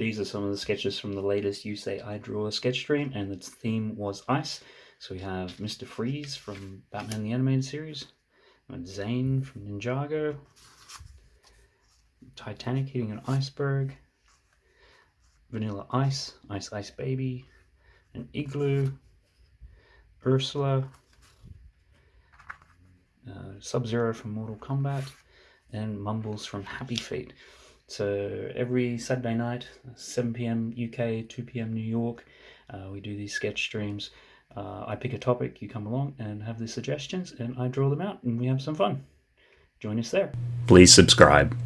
These are some of the sketches from the latest You Say I Draw a sketch stream, and its theme was ice. So we have Mr. Freeze from Batman the Animated Series, and Zane from Ninjago, Titanic hitting an iceberg, Vanilla Ice, Ice Ice Baby, an Igloo, Ursula, uh, Sub-Zero from Mortal Kombat, and Mumbles from Happy Feet. So every Saturday night, 7 p.m. UK, 2 p.m. New York, uh, we do these sketch streams. Uh, I pick a topic, you come along and have the suggestions, and I draw them out, and we have some fun. Join us there. Please subscribe.